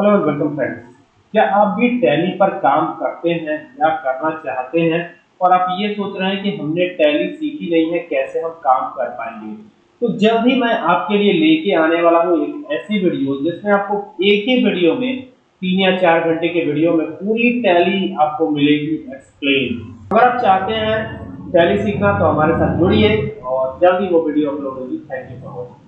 Hello welcome friends क्या आप भी टैली पर काम करते हैं या करना चाहते हैं? और आप ये सोच रहे हैं कि हमने टैली सीखी नहीं है, कैसे हम काम कर पाएँगे? तो जल्द ही मैं आपके लिए लेके आने वाला हूँ एक ऐसी वीडियो जिसमें आपको एक ही वीडियो में, तीन या चार घंटे के वीडियो में पूरी टैली आपको मिलेगी एक्सप्लेन अगर आप चाहते हैं टैली सीखना तो हमारे साथ जुड़िए और जल्द ही वो वीडियो अपलोड होगी। Thank you for watching